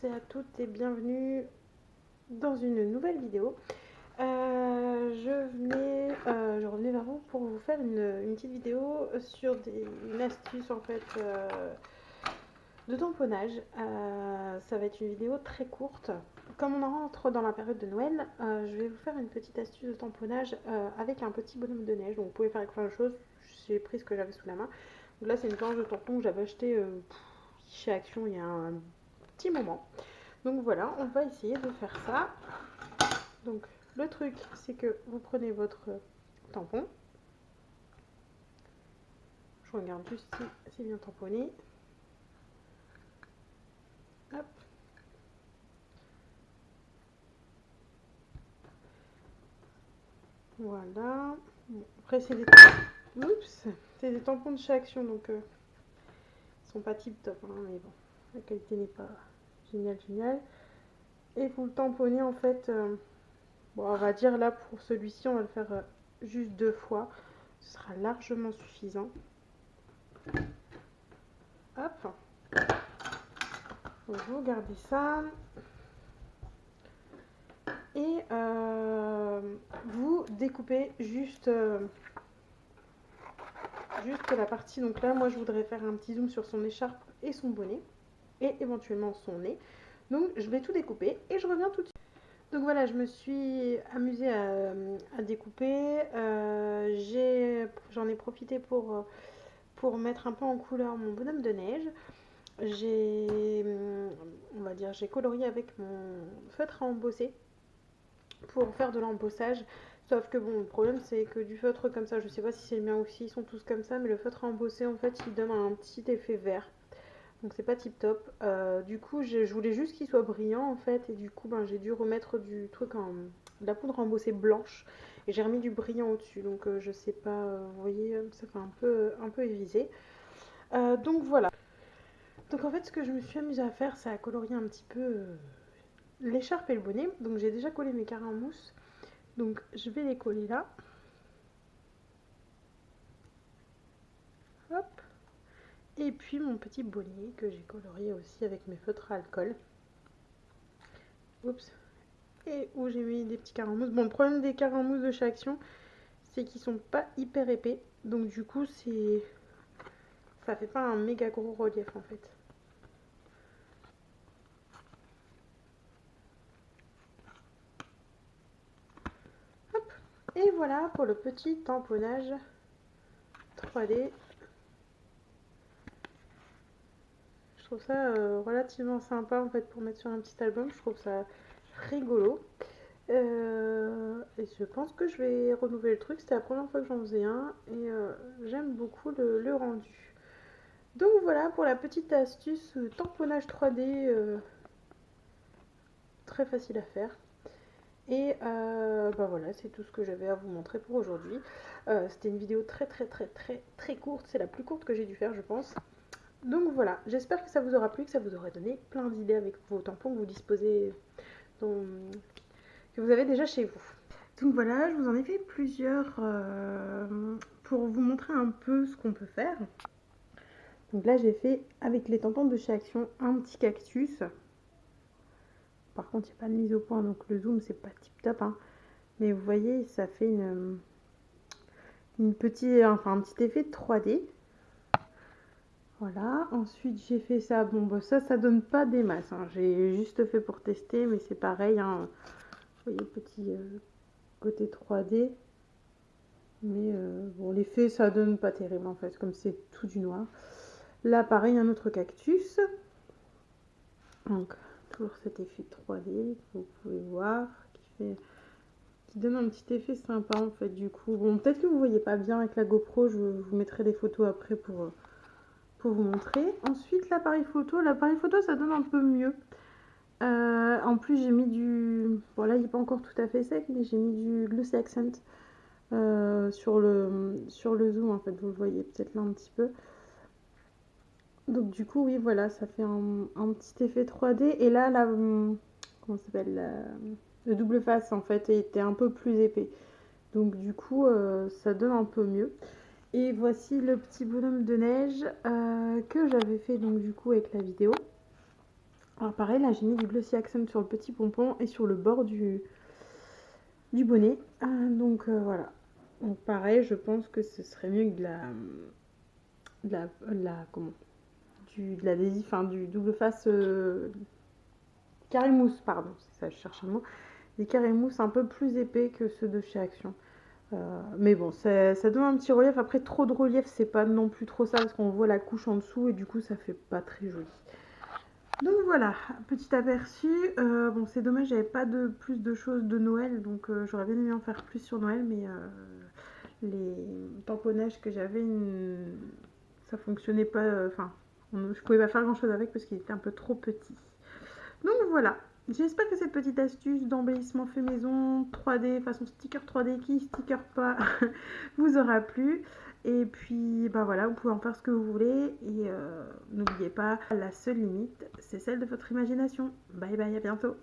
tous et à toutes et bienvenue dans une nouvelle vidéo. Euh, je venais, euh, je revenais vers vous pour vous faire une, petite vidéo sur des, une astuce en fait euh, de tamponnage. ça va être une vidéo très courte. Comme on rentre dans la période de Noël, je vais vous faire une petite astuce de tamponnage avec un petit bonhomme de neige. Donc vous pouvez faire avec plein de choses. J'ai pris ce que j'avais sous la main. Donc là c'est une planche de tampon que j'avais acheté chez Action il y a un petit moment. Donc voilà, on va essayer de faire ça. Donc le truc, c'est que vous prenez votre tampon. Je regarde juste si c'est bien tamponné. Hop. Voilà. après, c'est des... c'est des tampons de chez Action, donc euh, ils sont pas tip top, hein, mais bon, la qualité n'est pas génial, génial. Et vous le tamponnez en fait, euh, bon, on va dire là pour celui-ci, on va le faire euh, juste deux fois. Ce sera largement suffisant. Hop. vous gardez ça. Et euh, vous découpez juste, juste la partie. Donc là, moi, je voudrais faire un petit zoom sur son écharpe et son bonnet et éventuellement son nez. Donc je vais tout découper et je reviens tout de suite. Donc voilà, je me suis amusée à, découper. Euh, J'en ai, profité pour, mettre un peu en couleur mon bonhomme de neige. J'ai, on va dire, j'ai colorié avec mon feutre à embosser pour faire de l'embossage. Sauf que bon, le problème c'est que du feutre comme ça, je sais pas si c'est le mien ou si ils sont tous comme ça, mais le feutre à embosser en fait il donne un petit effet vert donc c'est pas tip top. Euh, du coup, je, voulais juste qu'il soit brillant en fait, et du coup, ben, j'ai dû remettre du truc en de la poudre embossée blanche, et j'ai remis du brillant au-dessus. Donc euh, je sais pas, euh, vous voyez, ça fait un peu, un peu évisé. donc voilà. Donc en fait, ce que je me suis amusée à faire, c'est à colorier un petit peu l'écharpe et le bonnet. Donc j'ai déjà collé mes carrés en. Donc je vais les coller là. Et puis mon petit bonnet que j'ai colorié aussi avec mes feutres à alcool. Oups. Et où j'ai mis des petits mousse. Bon, le problème des mousse de chez Action, c'est qu'ils sont pas hyper épais. Donc du coup, c'est... Ça fait pas un méga gros relief en fait. Hop. Et voilà pour le petit tamponnage 3D Je trouve ça euh, relativement sympa en fait pour mettre sur un petit album. Je trouve ça rigolo. Euh, et je pense que je vais renouveler le truc. C'était la première fois que j'en faisais un et euh, j'aime beaucoup le, rendu. Donc voilà pour la petite astuce tamponnage 3D très facile à faire. Et bah voilà, c'est tout ce que j'avais à vous montrer pour aujourd'hui. C'était une vidéo très très très très très courte. C'est la plus courte que j'ai dû faire, je pense. Donc voilà, j'espère que ça vous aura plu, que ça vous aura donné plein d'idées avec vos tampons que vous disposez, que vous avez déjà chez vous. Donc voilà, je vous en ai fait plusieurs euh, pour vous montrer un peu ce qu'on peut faire. Donc là, j'ai fait avec les tampons de chez Action un petit cactus. Par contre, il n'y a pas de mise au point, donc le zoom, c'est pas tip top. Hein. Mais vous voyez, ça fait une, petite, enfin, un petit effet 3D. Voilà, ensuite j'ai fait ça, bon bah ça, ça donne pas des masses, hein. j'ai juste fait pour tester, mais c'est pareil, hein. vous voyez, petit euh, côté 3D, mais euh, bon, l'effet ça donne pas terrible en fait, comme c'est tout du noir. Là pareil, un autre cactus, donc toujours cet effet 3D que vous pouvez voir, qui fait qui donne un petit effet sympa en fait du coup. Bon, peut-être que vous voyez pas bien avec la GoPro, je vous mettrai des photos après pour euh, vous montrer. Ensuite, l'appareil photo. L'appareil photo, ça donne un peu mieux. Euh, en plus, j'ai mis du... Voilà, il n'est pas encore tout à fait sec, mais j'ai mis du Glossy Accent euh, sur, le, sur le zoom, en fait. Vous le voyez peut-être là un petit peu. Donc du coup, oui, voilà, ça fait un, petit effet 3D. Et là, la... Comment s'appelle Le double face, en fait, était un peu plus épais. Donc du coup, euh, ça donne un peu mieux. Et voici le petit bonhomme de neige euh, que j'avais fait donc du coup avec la vidéo. Alors pareil, là j'ai mis du glossy accent sur le petit pompon et sur le bord du, du bonnet. Euh, donc euh, voilà. Donc pareil, je pense que ce serait mieux que de la... De la, la comment du, de l'adhésif, enfin du double face carré mousse, pardon, c'est ça, je cherche un mot. Des carrés mousse un peu plus épais que ceux de chez Action. Euh, mais bon, ça, donne un petit relief. Après, trop de relief, c'est pas non plus trop ça parce qu'on voit la couche en dessous et du coup, ça fait pas très joli. Donc voilà, petit aperçu. Euh, bon, c'est dommage, j'avais pas de plus de choses de Noël, donc euh, j'aurais bien aimé en faire plus sur Noël, mais les tamponnages que j'avais, ça fonctionnait pas. Enfin, je pouvais pas faire grand chose avec parce qu'il était un peu trop petit. Donc voilà, J'espère que cette petite astuce d'embellissement fait maison 3D, façon sticker 3D qui sticker pas, vous aura plu. Et puis, bah voilà, vous pouvez en faire ce que vous voulez. Et euh, n'oubliez pas, la seule limite, c'est celle de votre imagination. Bye bye, à bientôt.